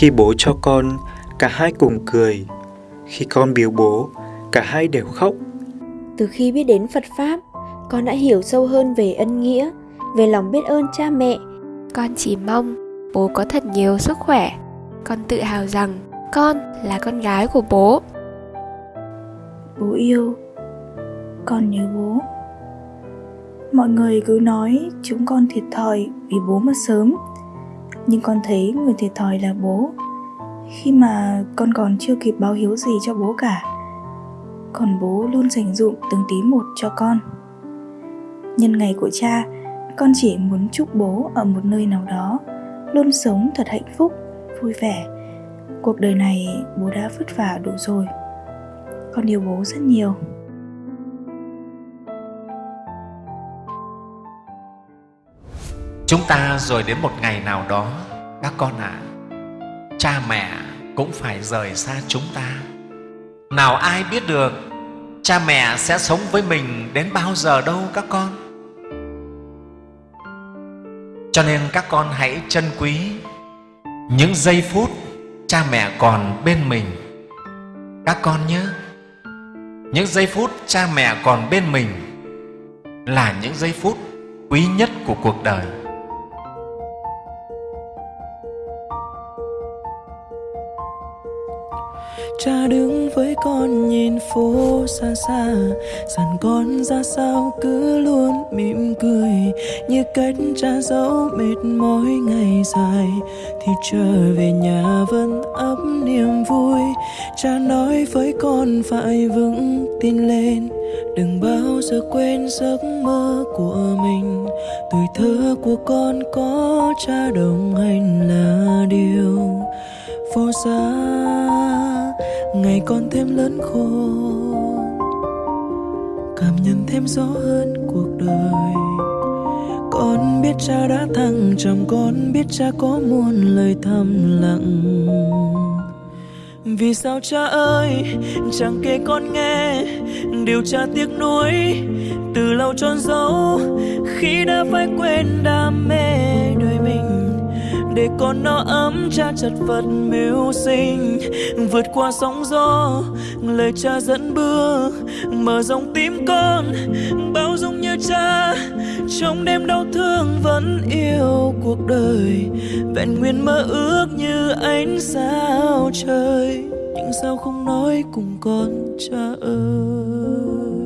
Khi bố cho con, cả hai cùng cười. Khi con biếu bố, cả hai đều khóc. Từ khi biết đến Phật Pháp, con đã hiểu sâu hơn về ân nghĩa, về lòng biết ơn cha mẹ. Con chỉ mong bố có thật nhiều sức khỏe. Con tự hào rằng con là con gái của bố. Bố yêu, con nhớ bố. Mọi người cứ nói chúng con thiệt thòi vì bố mất sớm. Nhưng con thấy người thiệt thòi là bố. Khi mà con còn chưa kịp báo hiếu gì cho bố cả. Còn bố luôn dành dụm từng tí một cho con. Nhân ngày của cha, con chỉ muốn chúc bố ở một nơi nào đó luôn sống thật hạnh phúc, vui vẻ. Cuộc đời này bố đã vất vả đủ rồi. Con yêu bố rất nhiều. Chúng ta rồi đến một ngày nào đó, các con ạ, à, cha mẹ cũng phải rời xa chúng ta. Nào ai biết được cha mẹ sẽ sống với mình đến bao giờ đâu các con. Cho nên các con hãy trân quý những giây phút cha mẹ còn bên mình. Các con nhớ, những giây phút cha mẹ còn bên mình là những giây phút quý nhất của cuộc đời. Cha đứng với con nhìn phố xa xa. Dặn con ra sao cứ luôn mỉm cười. Như cách cha dấu mệt mỏi ngày dài. Thì trở về nhà vẫn ấp niềm vui. Cha nói với con phải vững tin lên. Đừng bao giờ quên giấc mơ của mình. Tuổi thơ của con có cha đồng hành là điều vô giá ngày con thêm lớn khôn cảm nhận thêm rõ hơn cuộc đời. Con biết cha đã thăng trầm, con biết cha có muôn lời thầm lặng. Vì sao cha ơi, chẳng kể con nghe, điều cha tiếc nuối từ lâu trôn dấu khi đã phải quên đam mê để con nó ấm cha chật vật mưu sinh. Vượt qua sóng gió, lời cha dẫn bước. Mở rộng tim con, bao dung như cha. Trong đêm đau thương vẫn yêu cuộc đời. Vẹn nguyên mơ ước như ánh sao trời. Nhưng sao không nói cùng con cha ơi?